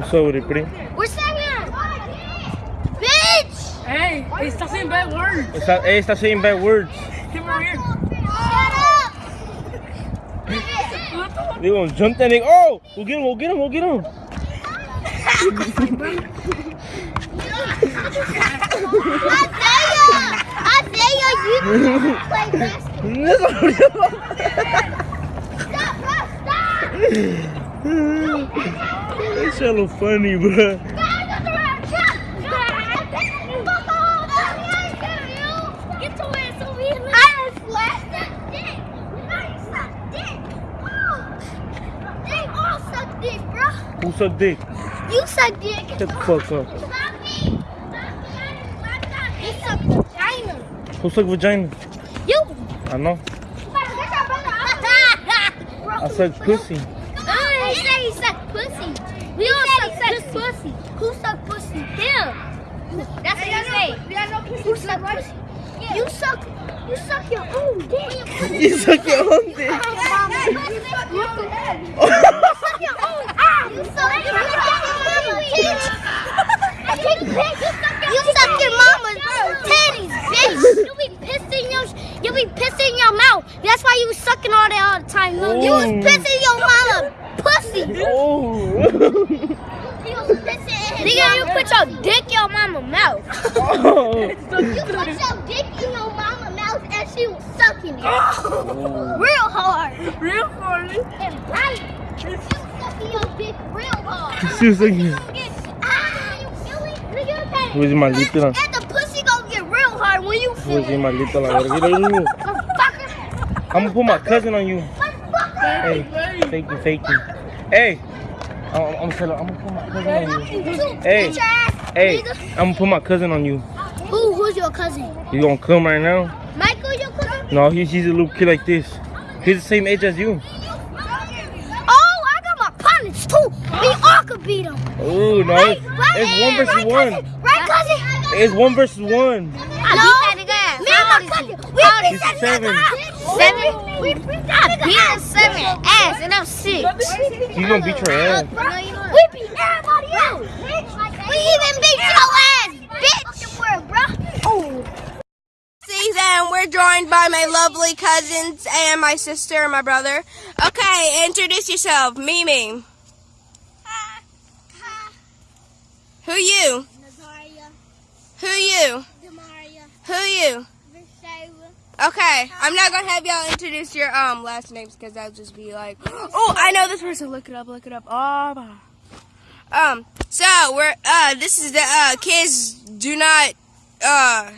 What's up with it, pretty? Where's Sagan? Bitch! Hey, hey, stop saying bad words. Está, hey, está saying bad words. Come over here. Shut up! They gonna jump that nigga. Oh, we'll get him, we'll get him, we'll get him. Isaiah! Isaiah, you play basketball. Stop, bro, stop! That shit look funny, bro. Get to where it's over here. I done dick. Nice suck dick. They dick. Who suck dick? You suck dick. Shut the fuck up. You suck vagina. Who suck vagina? You. I know. I suck pussy. Pussy. Who suck pussy? Him. That's what he say. Who suck pussy? You suck. You suck your own dick. You suck your own dick. You suck your own ass. You suck your mama's titties. You suck your mama's titties, bitch. You be pissing your, you be pissing your mouth. That's why you was sucking all that all the time. You was Oh. pissing your mama pussy. Oh. Nigga, you put your dick in your mama mouth. oh. You put your dick in your mama mouth and she was sucking it. Real hard. Real funny. And right. You sucking your dick real hard. She was like, Ah, you feel it? Nigga, that- maldito la- And the pussy gonna get real hard when you feel it. maldito la verga. Mira, mira. Motherfucker. I'm gonna put my cousin on you. Hey, fake you, fake you. Hey, I'm, I'm, gonna I'm gonna put my cousin on you. Hey. Hey. I'm gonna put my cousin on you. Who? Who's your cousin? You gonna come right now? Michael, your cousin? No, he's, he's a little kid like this. He's the same age as you. Oh, I got my partners too. We all could beat them. Oh no, Right, it's, right, it's one versus right, one. Cousin, right, cousin? It's one versus one. I beat that nigga. Me and my cousin. We beat He's that seven. nigga. Seven? We beat that nigga. I beat him seven ass, and I'm six. He's gonna beat your ass. We beat everybody else. We even beat your ass, bitch. Oh. season. We're joined by my lovely cousins and my sister and my brother. Okay, introduce yourself. Mimi. Who you? Who you? Who you? Okay, I'm not gonna have y'all introduce your um last names because that'll just be like, oh, I know this person. Look it up. Look it up. Oh, my. Um. So we're uh this is the uh kids do not uh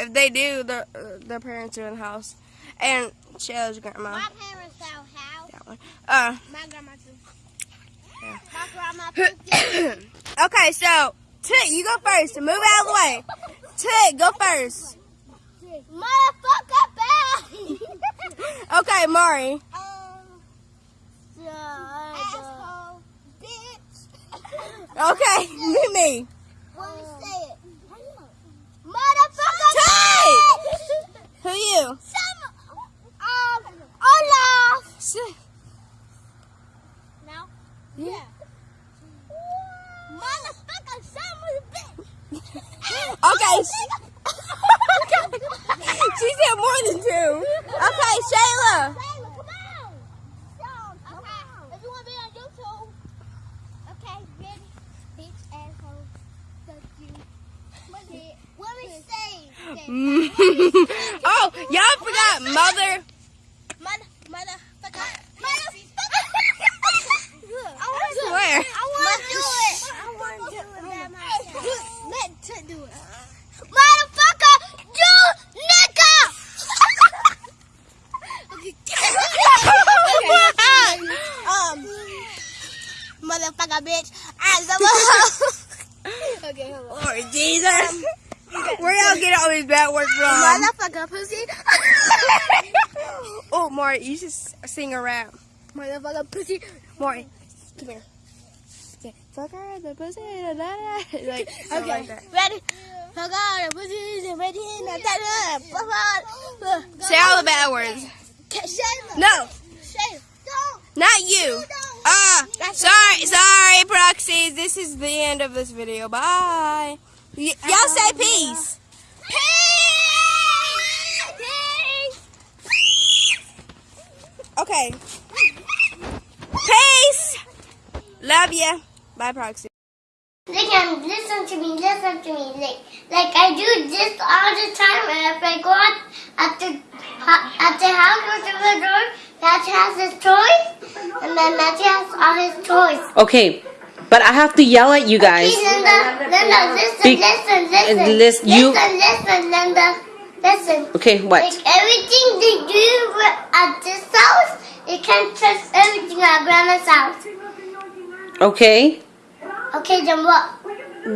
if they do the uh, their parents are in the house and Shayla's grandma My parents know how. that one. Uh. My grandma too. My grandma too. Okay, so Tit, you go first. Move out of the way. Tit, go first. Motherfucker bad. Okay, Mari. Um, asshole, bitch. Okay, Mimi. When we say it. Motherfucker Tay! bitch. Who you? Some, um, Olaf. Now? Yeah. Motherfucker, some bitch. Okay. she said more than two. Okay, Shayla. Shayla, Come on. Okay. If you want to be on YouTube. Okay, ready? Bitch, asshole. Fuck you. What we say? y'all forgot. Mother, motherfucker. Motherfucker. I Swear. want to do it. I want to do it by myself. Let Tut do it. Motherfucker, you nigga. um, motherfucker, bitch. I love Okay, hold on. Lord Jesus. Where y'all get all these bad words from? Motherfucker, pussy. Oh, you should s- sing a rap. Motherfucker, pussy. Mari, come here. Say, Fuck her, the pussy, da, da, da. Like, Okay, like that. ready? Fuck all the and ready da da da. Fuck all. Say all the bad words. No, Don't. you. Ah, sorry, sorry, proxies. This is the end of this video. Bye. Y'all say peace. peace. Okay. Peace. Love ya. Bye, Proxy. They can listen to me, listen to me. Like, like I do this all the time. And if I go out at the at the house or to the door, Matthew has his toys, and then Matthew has all his toys. Okay, but I have to yell at you guys. Hey, Linda, Linda, listen, Be- listen, listen, uh, lis- you- listen, listen, Linda, listen. Okay, what? Like everything they do at this house, you can't trust everything at Grandma's house. Okay, Okay, then what?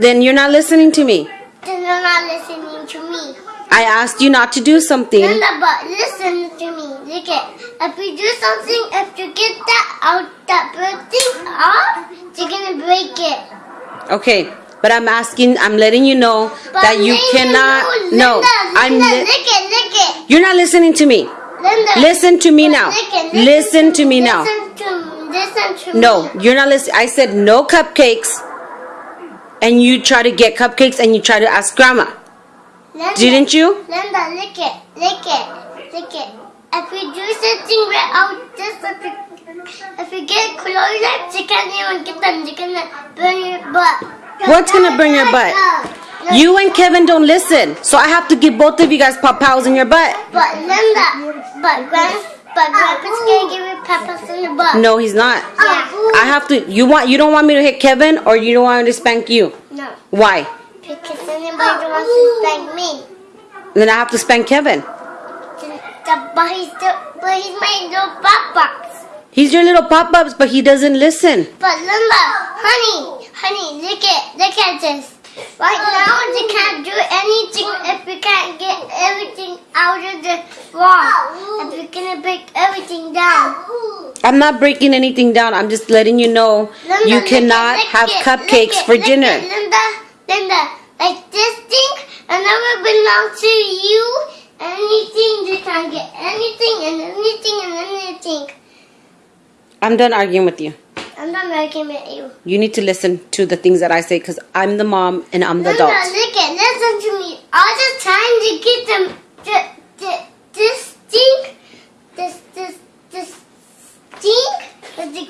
then you're not listening to me. Then you're not listening to me. I asked you not to do something. Linda, but listen to me. Look at if you do something, if you get that out, that thing off, you're gonna break it. Okay, but I'm asking, I'm letting you know But that you cannot. no, No, Linda, I'm. Lick it, lick it. You're not listening to me. Linda, Listen to me now. Listen to me now. To, listen to No, you're not listening. I said no cupcakes, and you try to get cupcakes and you try to ask grandma. Linda, Didn't you? Linda, lick it, lick it, lick it. If you do something right out this, if you, you get close you can't even get them. You're gonna burn your butt. What's gonna burn your butt? You and Kevin don't listen, so I have to give both of you guys pop pows in your butt. But Linda, but Grand, but Grandpa's gonna give you peppers in the butt. No, he's not. Yeah. I have to. You want? You don't want me to hit Kevin, or you don't want me to spank you? No, Why? because anybody wants to spank me. Then I have to spank Kevin. But he's still, but he's my little box. He's your little pop ups, but he doesn't listen. But Linda, honey, honey, look at, look at this. Right now, you can't do anything if you can't get everything out of the wall. If you're gonna break everything down. I'm not breaking anything down. I'm just letting you know Linda, you cannot it, have it, cupcakes it, for dinner. it, Linda, Linda, like this thing, it never belongs to you. Anything, you can't get anything and anything and anything. I'm done arguing with you. I'm not making with you. You need to listen to the things that I say because I'm the mom and I'm the Linda, adult. look at, listen to me. All the time to get them, the, the, this thing, this, this, this thing, but they,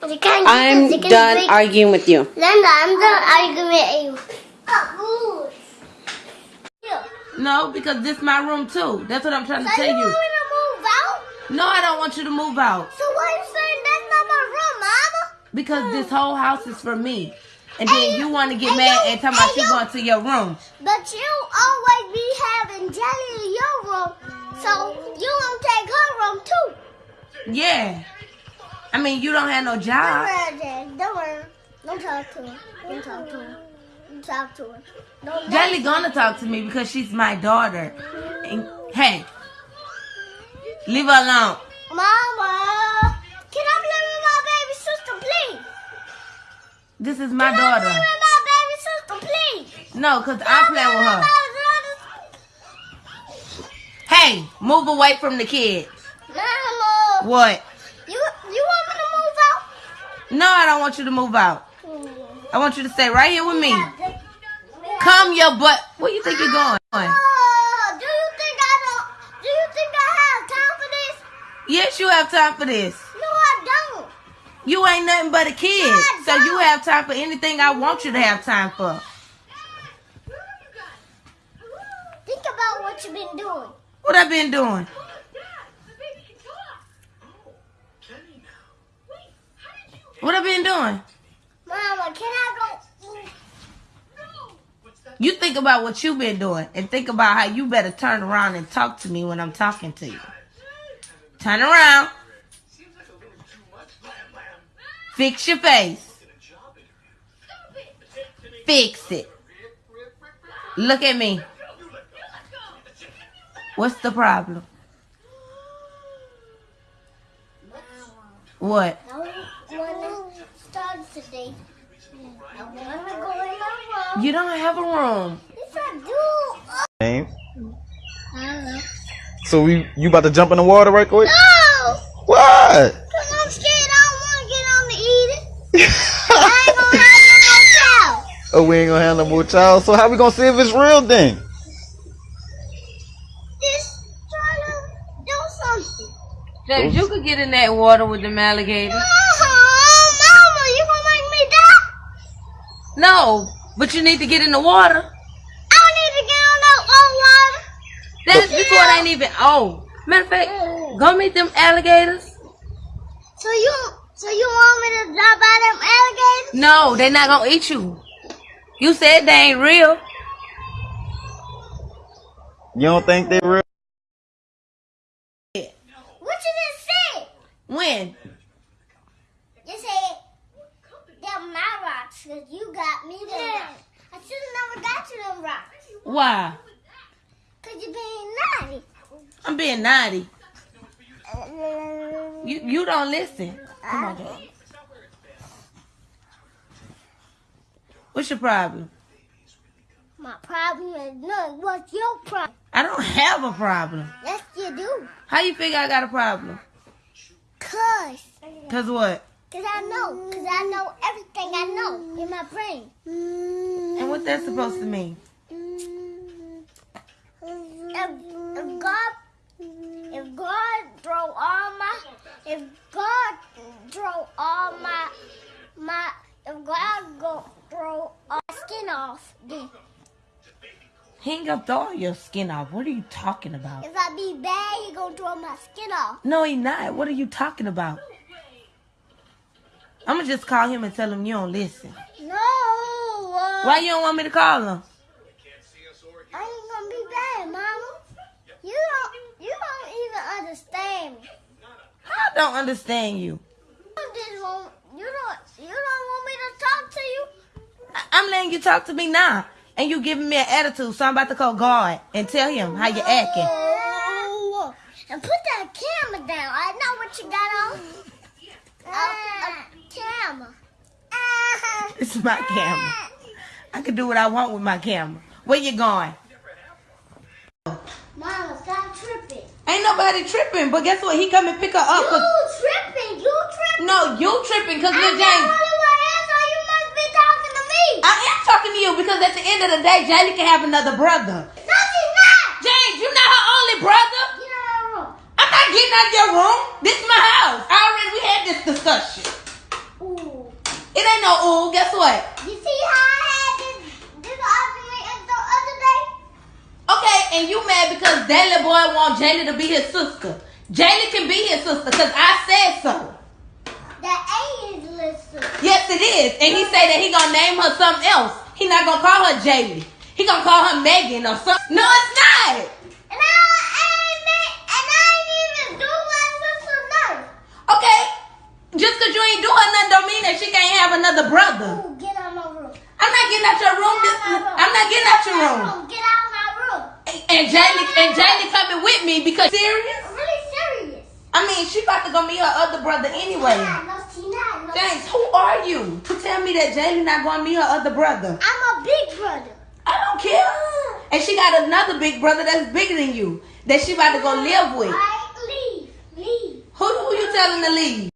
but they can't get I'm this, they done break- arguing with you. Linda, I'm done arguing with you. No, because this my room too. That's what I'm trying to tell you you. want me to move out? No, I don't want you to move out So why you saying that's not my room, Mama? Because this whole house is for me. And then Hey, you want to get mad yo, and tell about hey, you yo. going to your room. But you always be having Jelly in your room, so you won't take her room too. Yeah. I mean, you don't have no job. Don't worry. Don't worry. Don't talk to her. Don't talk to her. Don't talk to her. Don't Jelly gonna talk to me because she's my daughter. And hey, leave her alone. Mama, can I play This is my Can I play daughter. with my baby sister, please? No, cause I play with her. Hey, move away from the kids. Mama, uh, What? you you want me to move out? No, I don't want you to move out. I want you to stay right here with me. Come your butt. Where you think you're uh, going? Oh, do you think I don't? Do you think I have time for this? Yes, you have time for this. No, I don't. You ain't nothing but a kid. So you have time for anything I want you to have time for. Think about what you've been doing. What I've been doing? What I've been doing? Mama, can I go? You think about what you've been doing and think about how you better turn around and talk to me when I'm talking to you. Turn around. Fix your face. Fix it. Look at me. What's the problem? What? I want to start today. I want to go in my room. You don't have a room. Yes, Name. So we, you about to jump in the water right quick? No! What? Because I'm scared. I don't want to get on the eating. Oh, we ain't gonna have no more child. So how we gonna see if it's real then? Just try to do something. James, you could get in that water with them alligators. Oh, Mama, you gonna make me die? No, but you need to get in the water. I don't need to get on that old water. That's before it ain't even oh. Matter of fact, go meet them alligators. So you, so you want me to drop out them alligators? No, they're not gonna eat you. You said they ain't real. You don't think they real? What you just said? When? You said they're my rocks because you got me them rocks. I should have never got you them rocks Why? because you're being naughty. I'm being naughty. Uh, you you don't listen. Come on, James. What's your problem? My problem is none. What's your problem? I don't have a problem. Yes, you do. How you figure I got a problem? Cause, Cause what? cause I know, cause I know everything I know in my brain. And what that's supposed to mean? If, if God, if God throw all my, if God throw all my, my, if God go throw all my skin off, He ain't gonna throw your skin off. What are you talking about? if I be bad, he gonna throw my skin off. No, he not. What are you talking about? I'm gonna just call him and tell him you don't listen. No. uh, Why you don't want me to call him? I ain't gonna be bad, Mama. You don't, you don't even understand me. I don't understand you. You just want, you don't, you don't want me to talk to you. I- I'm letting you talk to me now. And you giving me an attitude, so I'm about to call God and tell him how you acting. And put that camera down. I know what you got on. A, a camera. This is my camera. I can do what I want with my camera. Where you going? Mama, stop tripping. Ain't nobody tripping, but guess what? He come and pick her up. You tripping. You tripping. no, you tripping because Lil James. only one here, so you must be talking to me. I am talking to you because at the end of the day, Jaylee can have another brother. no, she's not. James, you not her only brother. Get out of room. I'm not getting out of your room. This is my house. I already we had this discussion. Ooh. It ain't no ooh. Guess what? You see how I had this, this argument the other day? Okay, and you mad because that little boy want Jaylee to be his sister. Jaylee can be his sister because I said so. That A is listen. Yes, it is. And he say that he gonna name her something else. He not gonna call her Jaylee. He gonna call her Megan or something. No, it's not. And I, ain't and I ain't even do my sister nothing. Okay, just because you ain't doing nothing don't mean that she can't have another brother. Ooh, get out my room. I'm not getting out your room. This, I'm not getting out your room. Get out my room. And Jaylee and Jaylee coming with me because serious. I'm really serious. I mean, she about to go meet her other brother anyway. Nah, no, she not. No, James, who are you to tell me that Jaylee not going to meet her other brother? I'm a big brother. I don't care. Uh-huh. And she got another big brother that's bigger than you that she about to go live with. Right? Leave. Leave. Who who you telling to leave?